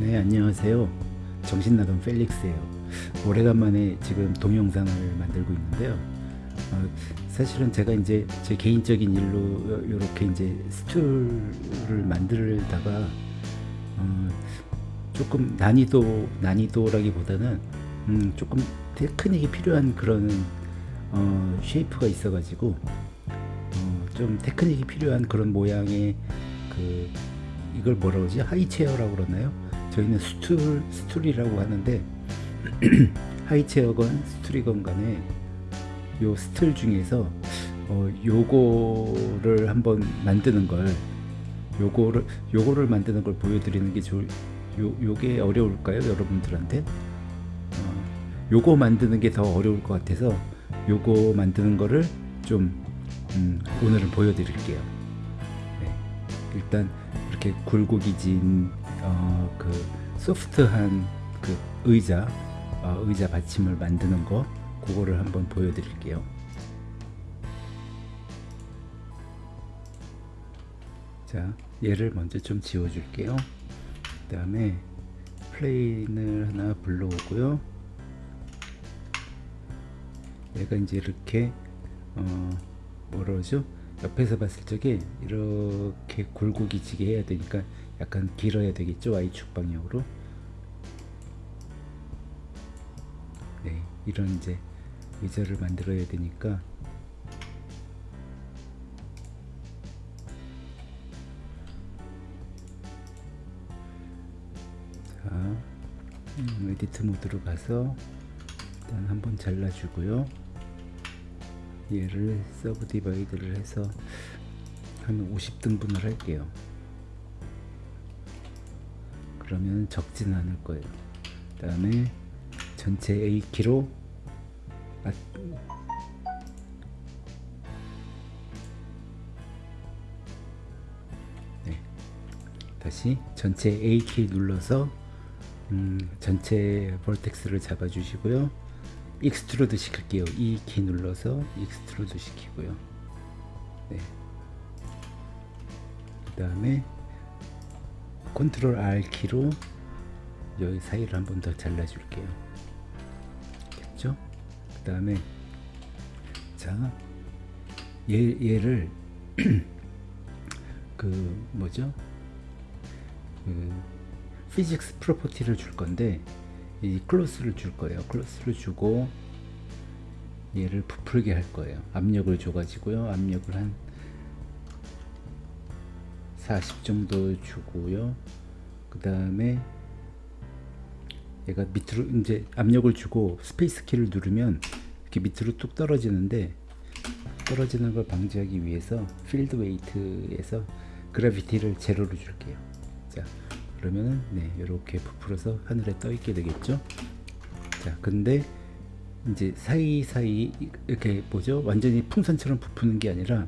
네 안녕하세요. 정신나간 펠릭스예요. 오래간만에 지금 동영상을 만들고 있는데요. 어, 사실은 제가 이제 제 개인적인 일로 이렇게 이제 stool을 만들다가 어, 조금 난이도 난이도라기보다는 음, 조금 테크닉이 필요한 그런 어, shape가 있어 가지고 어, 좀 테크닉이 필요한 그런 모양의 그 이걸 뭐라 그러지? high chair라고 그러나요 저희는 stool stool이라고 하는데 high chair건 stool이건 간에 요 stool 중에서 어, 요거를 한번 만드는 걸 요거를 요거를 만드는 걸 보여드리는 게 좋을 요 요게 어려울까요 여러분들한테? 어, 요거 만드는 게 더 어려울 것 같아서 요거 만드는 거를 좀 음, 오늘은 보여드릴게요. 네, 일단 이렇게 굴곡이 진 어, 그 소프트한 그 의자 어, 의자 받침을 만드는 거 그거를 한번 보여드릴게요. 자 얘를 먼저 좀 지워 줄게요. 그 다음에 plane을 하나 불러오고요. 얘가 이제 이렇게 어 뭐라 그러죠? 옆에서 봤을 적에 이렇게 굴곡이 지게 해야 되니까 약간 길어야 되겠죠? Y축 방향으로? 네 이런 이제 의자를 만들어야 되니까. 자 음, edit mode로 가서 일단 한번 잘라주고요. 얘를 subdivide를 해서 한 50등분을 할게요 그러면 적지는 않을 거예요 그 다음에 전체 A키로 아, 네. 다시 전체 A키 눌러서 음, 전체 vertex를 잡아 주시고요 extrude 시킬게요 E키 눌러서 extrude 시키고요 네. 그 다음에 control R 키로 여기 사이를 한 번 더 잘라 줄게요. 됐죠? 그 다음에 자 얘, 얘를 그 뭐죠? 그 physics property를 줄 건데 이 cloth를 줄 거예요. cloth를 주고 얘를 부풀게 할 거예요. 압력을 줘 가지고요. 압력을 한 40 정도 주고요. 그 다음에 얘가 밑으로 이제 압력을 주고 space 키를 누르면 이렇게 밑으로 뚝 떨어지는데 떨어지는 걸 방지하기 위해서 필드 웨이트에서 그래비티를 제로로 줄게요. 자 그러면은 네 이렇게 부풀어서 하늘에 떠 있게 되겠죠? 자 근데 이제 사이사이 이렇게 뭐죠? 완전히 풍선처럼 부푸는 게 아니라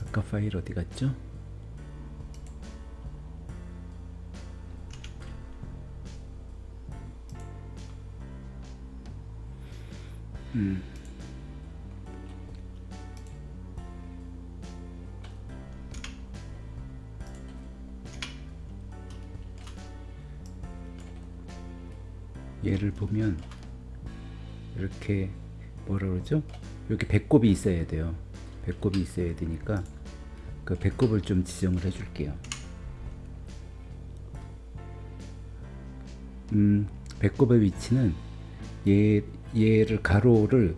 아까 파일 어디 갔죠 음. 얘를 보면 이렇게 뭐라 그러죠? 여기 배꼽이 있어야 돼요. 배꼽이 있어야 되니까 그 배꼽을 좀 지정을 해줄게요. 음, 배꼽의 위치는 얘, 얘를 가로를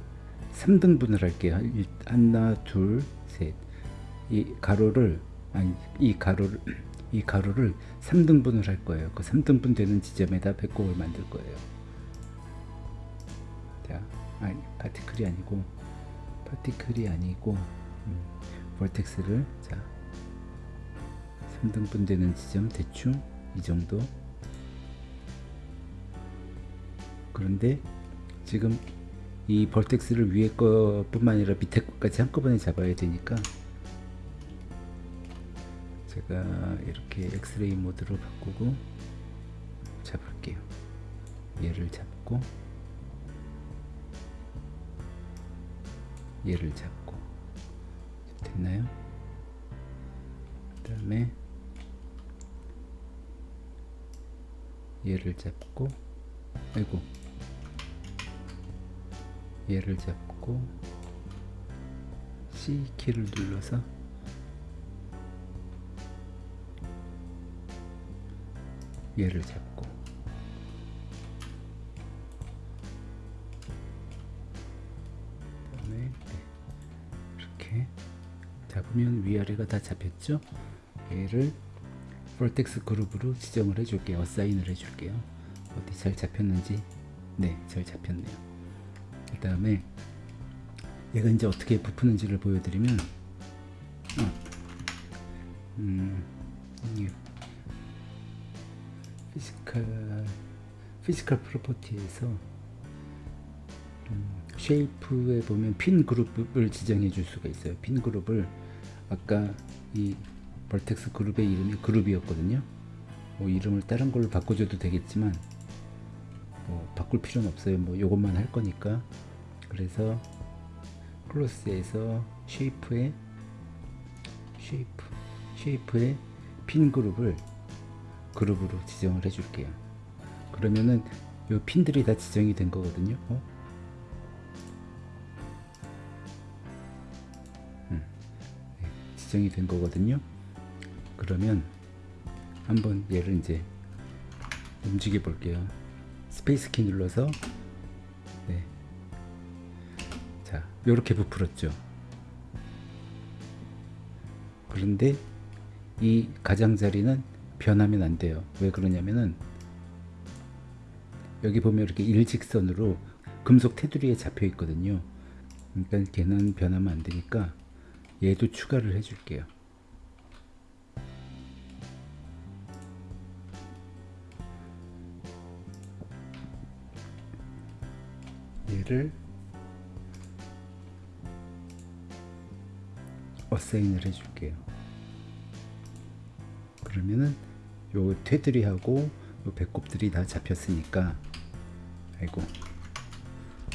3등분을 할게요. 하나, 둘, 셋. 이 가로를 아니 이 가로를 이 가로를 3등분을 할 거예요. 그 3등분 되는 지점에다 배꼽을 만들 거예요. 자, 아니 파티클이 아니고 파티클이 아니고 음, 볼텍스를 자 3등분 되는 지점 대충 이 정도 그런데 지금 이 벌텍스를 위에 것뿐만 아니라 밑에 것까지 한꺼번에 잡아야 되니까 제가 이렇게 엑스레이 모드로 바꾸고 잡을게요. 얘를 잡고 얘를 잡고. 됐나요? 그 다음에 얘를 잡고 아이고 얘를 잡고 C 키를 눌러서 얘를 잡고 그다음에 네, 이렇게 잡으면 위아래가 다 잡혔죠? 얘를 vertex group으로 지정을 해줄게요. assign을 해줄게요. 어디 잘 잡혔는지 네, 잘 잡혔네요. 그 다음에 얘가 이제 어떻게 부푸는지를 보여드리면 어, 음, 이 physical physical property에서 음, shape에 보면 pin group을 지정해 줄 수가 있어요. pin group을 아까 이 vertex group의 이름이 group이었거든요. 뭐 이름을 다른 걸로 바꿔줘도 되겠지만 뭐 바꿀 필요는 없어요. 뭐 요것만 할 거니까. 그래서 cloth에서 shape에 shape shape의 pin group을 group으로 지정을 해줄게요. 그러면은 요 pin들이 다 지정이 된 거거든요. 어? 음, 네, 지정이 된 거거든요. 그러면 한번 얘를 이제 움직여 볼게요. space 키 눌러서 네. 자, 요렇게 부풀었죠. 그런데 이 가장자리는 변하면 안 돼요. 왜 그러냐면은 여기 보면 이렇게 일직선으로 금속 테두리에 잡혀 있거든요. 그러니까 걔는 변하면 안 되니까 얘도 추가를 해줄게요. 얘를 assign을 해줄게요. 그러면은 요 테두리하고 요 배꼽들이 다 잡혔으니까 아이고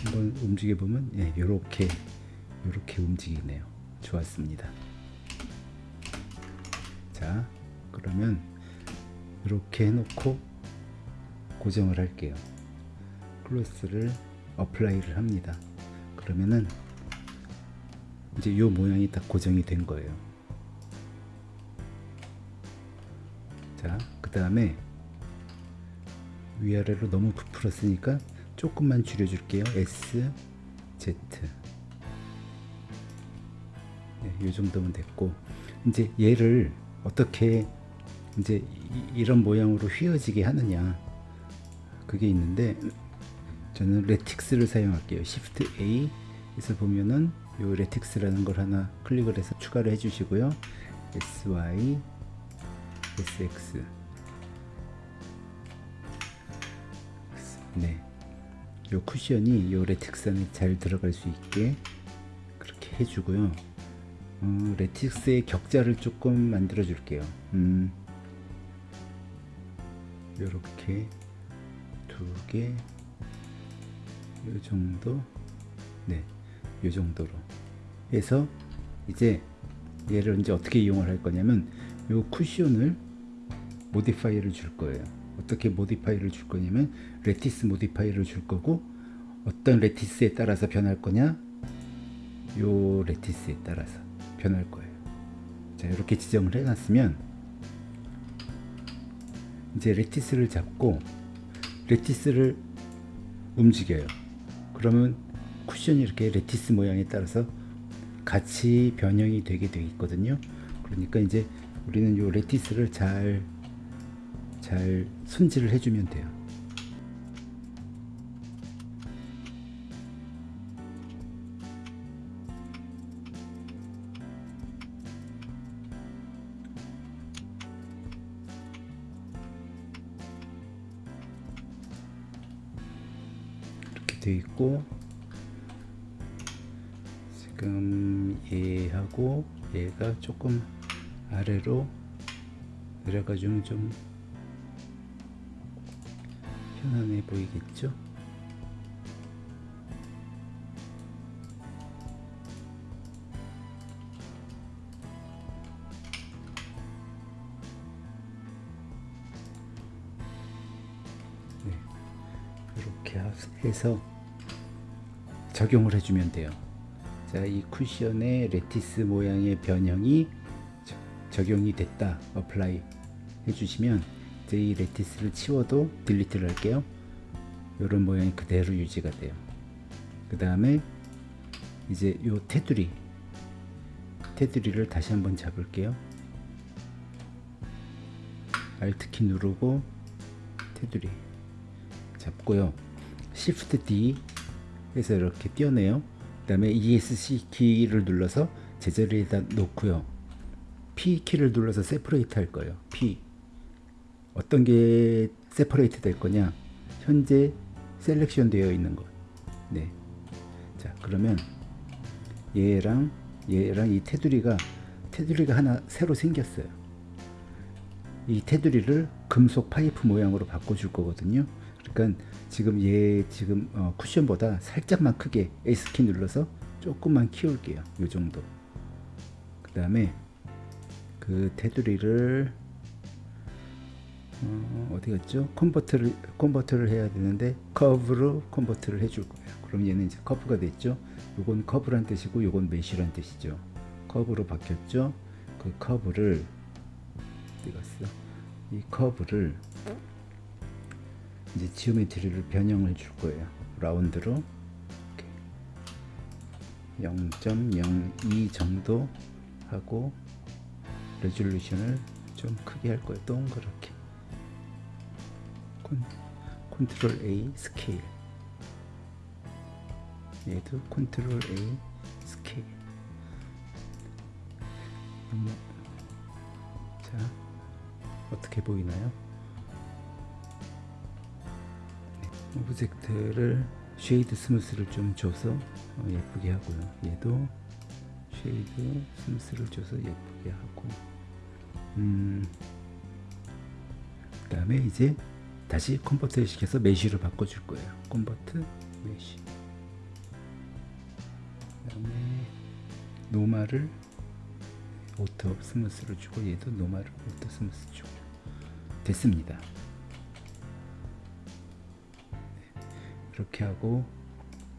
한번 움직여 보면 예, 요렇게 요렇게 움직이네요. 좋았습니다. 자, 그러면 이렇게 해놓고 고정을 할게요. cloth를 apply를 합니다. 그러면은 이제 요 모양이 딱 고정이 된 거예요. 자, 그 다음에 위아래로 너무 부풀었으니까 조금만 줄여줄게요. S, Z. 네, 요 정도면 됐고, 이제 얘를 어떻게 이제 이, 런 모양으로 휘어지게 하느냐. 그게 있는데, 저는 lattice를 사용할게요. Shift A에서 보면은 요 lattice라는 걸 하나 클릭을 해서 추가를 해주시고요. SY, SX. 네. 요 쿠션이 요 lattice 안에 잘 들어갈 수 있게 그렇게 해주고요. 어, lattice의 격자를 조금 만들어 줄게요. 음, 요렇게 두 개, 요 정도, 네, 요 정도로 해서 이제 얘를 이제 어떻게 이용을 할 거냐면 요 쿠션을 modifier를 줄 거예요. 어떻게 modifier를 줄 거냐면 lattice modifier를 줄 거고 어떤 lattice에 따라서 변할 거냐 요 lattice에 따라서 변할 거예요. 자 이렇게 지정을 해놨으면 이제 lattice를 잡고 lattice를 움직여요. 그러면 쿠션이 이렇게 lattice 모양에 따라서 같이 변형이 되게 되어 있거든요. 그러니까 이제 우리는 요 lattice를 잘, 잘 손질을 해주면 돼요. 있고 지금 얘하고 얘가 조금 아래로 내려가주면 좀 편안해 보이겠죠? 이렇게 해서 적용을 해주면 돼요. 자, 이 쿠션의 lattice 모양의 변형이 저- 적용이 됐다. apply 해주시면 이제 이 lattice를 치워도 delete를 할게요. 이런 모양이 그대로 유지가 돼요. 그 다음에 이제 요 테두리 테두리를 다시 한번 잡을게요. Alt키 누르고 테두리 잡고요. Shift D 해서 이렇게 띄어내요. 그 다음에 ESC 키를 눌러서 제자리에다 놓고요. P 키를 눌러서 separate 할 거예요. P 어떤 게 separate 될 거냐? 현재 selection 되어 있는 것. 네. 자, 그러면 얘랑 얘랑 이 테두리가 테두리가 하나 새로 생겼어요. 이 테두리를 금속 파이프 모양으로 바꿔줄 거거든요. 그러니까 지금 얘 지금 어, 쿠션보다 살짝만 크게 S키 눌러서 조금만 키울게요. 이 정도. 그 다음에 그 테두리를 어, 어디 갔죠? convert를 convert를 해야 되는데 커브로 convert를 해줄 거예요. 그럼 얘는 이제 커브가 됐죠. 요건 커브란 뜻이고 요건 mesh란 뜻이죠. 커브로 바뀌었죠. 그 커브를 어디 갔어? 이 커브를 이제 geometry를 변형을 줄 거예요. round로 0.02 정도 하고 resolution을 좀 크게 할 거예요. 동그랗게. 콘, 컨트롤 A 스케일. 얘도 컨트롤 A 스케일. 음, 자, 어떻게 보이나요? object를 shade smooth를 좀 줘서 어, 예쁘게 하고요. 얘도 shade smooth를 줘서 예쁘게 하고 음, 그 다음에 이제 다시 convert 시켜서 mesh로 바꿔줄 거예요. convert mesh. 그 다음에 normal을 auto smooth로 주고 얘도 normal을 auto smooth 주고 됐습니다. 이렇게 하고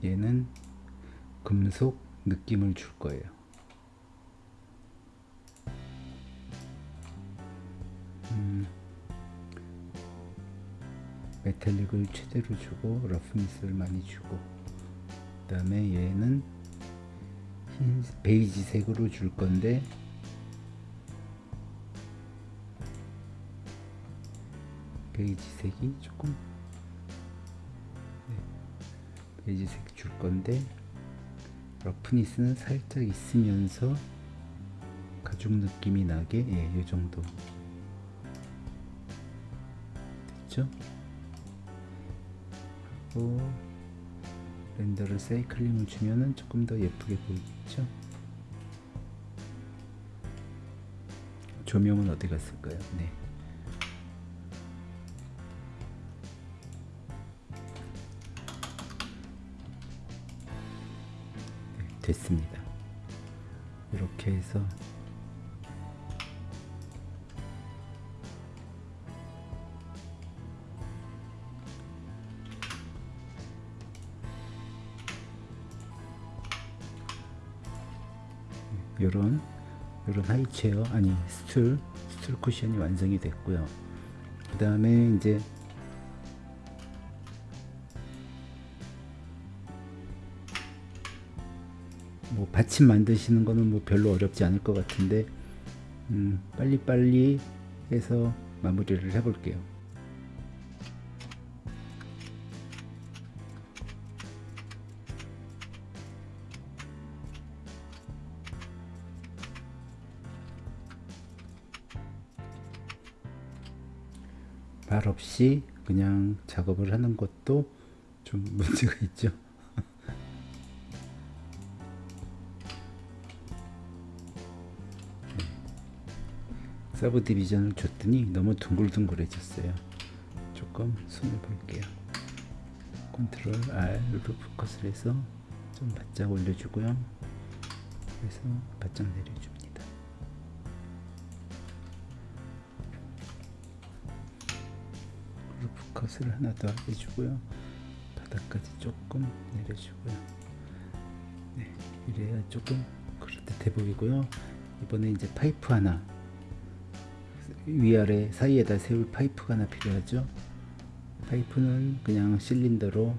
얘는 금속 느낌을 줄 거예요. 음, metallic을 최대로 주고 roughness를 많이 주고 그 다음에 얘는 흰 베이지색으로 줄 건데 베이지색이 조금 네, 베이지색 줄 건데 러프니스는 살짝 있으면서 가죽 느낌이 나게 예, 이 정도 됐죠? 하고 렌더를 사이클링을 주면은 조금 더 예쁘게 보이겠죠? 조명은 어디 갔을까요? 네. 됐습니다. 이렇게 해서 요런 요런 하이체어 아니 스툴 스툴 쿠션이 완성이 됐고요. 그 다음에 이제 뭐 받침 만드시는 거는 뭐 별로 어렵지 않을 것 같은데 음, 빨리빨리 해서 마무리를 해볼게요. 말 없이 그냥 작업을 하는 것도 좀 문제가 있죠. subdivision을 줬더니 너무 둥글둥글해졌어요. 조금 손을 볼게요. 컨트롤 R로 loop cut을 해서 좀 바짝 올려주고요. 그래서 바짝 내려줍니다. loop cut을 하나 더 해주고요. 바닥까지 조금 내려주고요. 네, 이래야 조금 그럴듯해 보이고요. 이번에 이제 파이프 하나 위아래 사이에다 세울 파이프가 하나 필요하죠. 파이프는 그냥 실린더로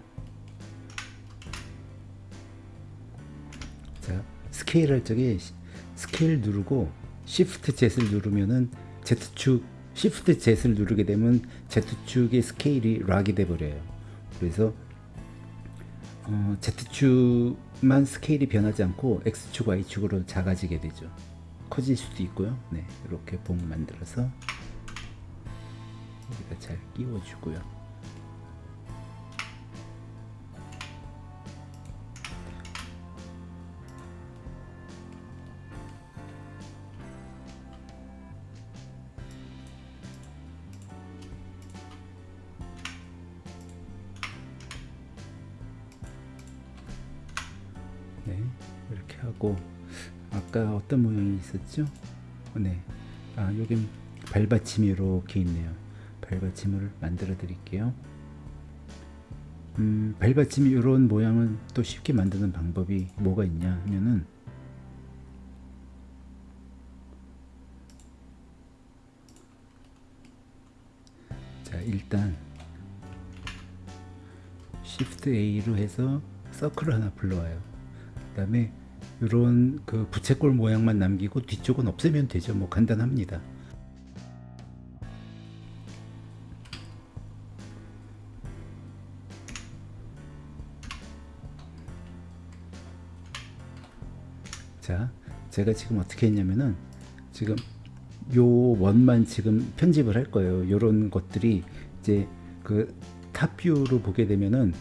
자 스케일 할 적에 시- 스케일 누르고 shift Z를 누르면은 Z축 시프트 Z를 누르게 되면 Z축의 스케일이 락이 돼 버려요. 그래서 어, Z축만 스케일이 변하지 않고 X축, Y축으로 작아지게 되죠. 커질 수도 있고요. 네, 이렇게 봉 만들어서 여기다 잘 끼워주고요. 있었죠? 네, 아 여긴 발받침이 이렇게 있네요. 발받침을 만들어 드릴게요. 음, 발받침이 이런 모양은 또 쉽게 만드는 방법이 뭐가 있냐 하면은 자 일단 Shift A로 해서 서클을 하나 불러와요. 그 다음에 이런 그 부채꼴 모양만 남기고 뒤쪽은 없애면 되죠. 뭐 간단합니다. 자, 제가 지금 어떻게 했냐면은 지금 요 원만 지금 편집을 할 거예요. 요런 것들이 이제 그 top view로 보게 되면은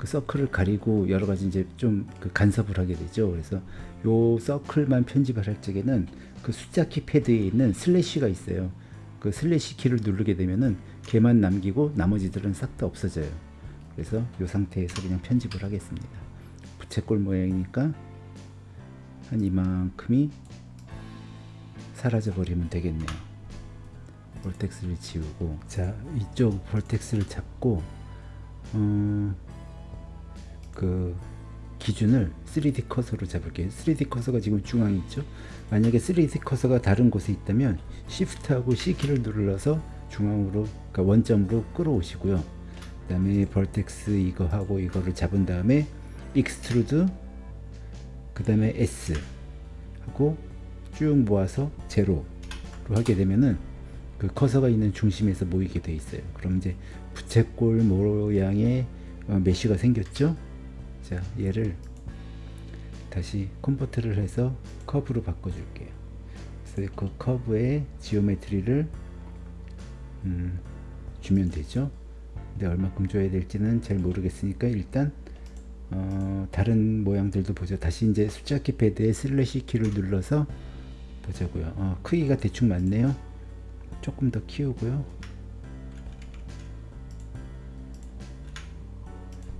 그 서클을 가리고 여러 가지 이제 좀 그 간섭을 하게 되죠. 그래서 요 서클만 편집을 할 적에는 그 숫자 키 패드에 있는 슬래시가 있어요. 그 슬래시 키를 누르게 되면은 걔만 남기고 나머지들은 싹 다 없어져요. 그래서 요 상태에서 그냥 편집을 하겠습니다. 부채꼴 모양이니까 한 이만큼이 사라져 버리면 되겠네요. vertex를 지우고 자 이쪽 vertex를 잡고 어, 그 기준을 3D 커서로 잡을게요. 3D 커서가 지금 중앙에 있죠. 만약에 3D 커서가 다른 곳에 있다면 Shift하고 C키를 눌러서 중앙으로 그러니까 원점으로 끌어오시고요. 그 다음에 vertex 이거 하고 이거를 잡은 다음에 extrude 그 다음에 S 하고 쭉 모아서 제로로 하게 되면은 그 커서가 있는 중심에서 모이게 돼 있어요. 그럼 이제 부채꼴 모양의 어, mesh가 생겼죠. 자 얘를 다시 convert를 해서 curve로 바꿔줄게요. 그래서 그 curve의 geometry를 음, 주면 되죠. 근데 얼마큼 줘야 될지는 잘 모르겠으니까 일단 어, 다른 모양들도 보죠. 다시 이제 숫자 키패드에 슬래시 키를 눌러서 보자고요. 어, 크기가 대충 맞네요. 조금 더 키우고요.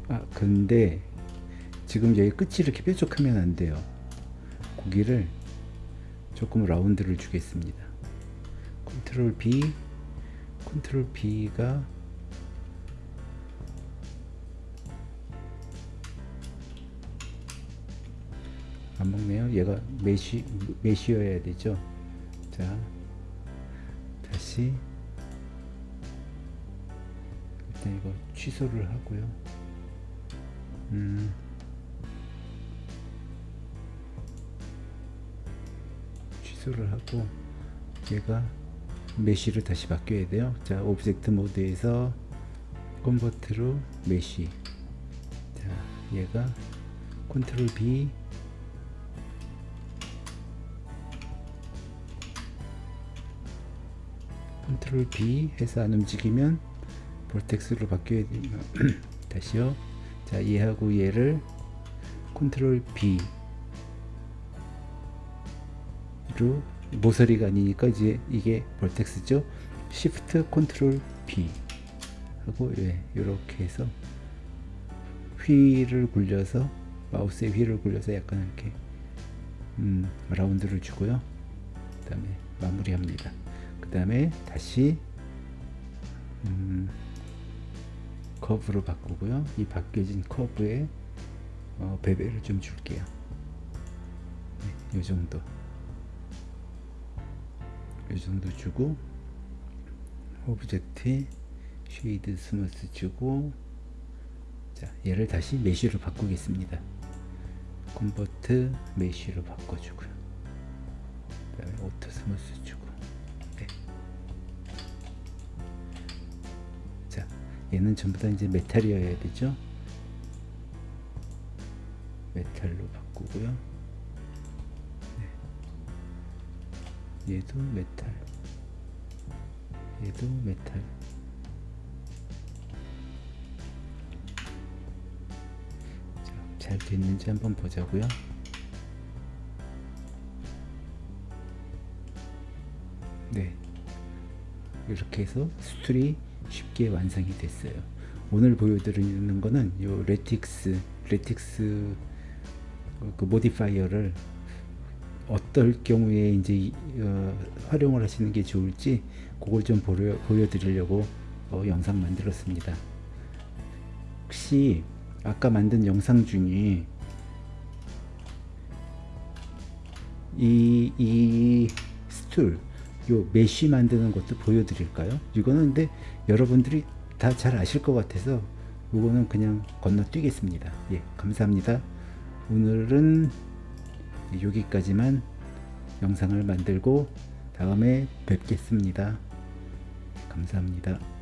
아 근데 지금 여기 끝이 이렇게 뾰족하면 안 돼요. 거기를 조금 라운드를 주겠습니다. Control B, Control B가 안 먹네요. 얘가 mesh mesh여야 되죠. 자, 다시 일단 이거 취소를 하고요. 음. 취소를 하고 얘가 mesh로 다시 바뀌어야 돼요. 자, object mode에서 convert로 mesh. 자, 얘가 Control B Control B 해서 안 움직이면 vertex로 바뀌어야 됩니다. 다시요. 자, 얘하고 얘를 Control B 로 모서리가 아니니까 이제 이게 vertex죠. Shift Control B 하고 예, 이렇게 해서 휠을 굴려서 마우스의 휠을 굴려서 약간 이렇게 음, 라운드를 주고요. 그 다음에 마무리합니다. 그 다음에 다시 음, curve로 바꾸고요. 이 바뀌어진 curve에 어, bevel을 좀 줄게요. 네, 이 정도. 이 정도 주고 object에 shade smooth 주고 자 얘를 다시 mesh로 바꾸겠습니다. convert mesh로 바꿔주고요. 그 다음에 auto smooth 주고 네. 자 얘는 전부 다 이제 메탈이어야 되죠. 메탈로 바꾸고요. 얘도 메탈. 얘도 메탈. 자, 잘 됐는지 한번 보자고요. 네. 이렇게 해서 스툴이 쉽게 완성이 됐어요. 오늘 보여드리는 거는 요 lattice lattice 그 modifier를 어떨 경우에 이제 이- 어, 활용을 하시는 게 좋을지 그걸 좀 보여, 보여드리려고 어, 영상 만들었습니다. 혹시 아까 만든 영상 중에 이, 이 스툴 요 mesh 만드는 것도 보여드릴까요? 이거는 근데 여러분들이 다 잘 아실 것 같아서 이거는 그냥 건너뛰겠습니다. 예, 감사합니다. 오늘은 여기까지만 영상을 만들고 다음에 뵙겠습니다. 감사합니다.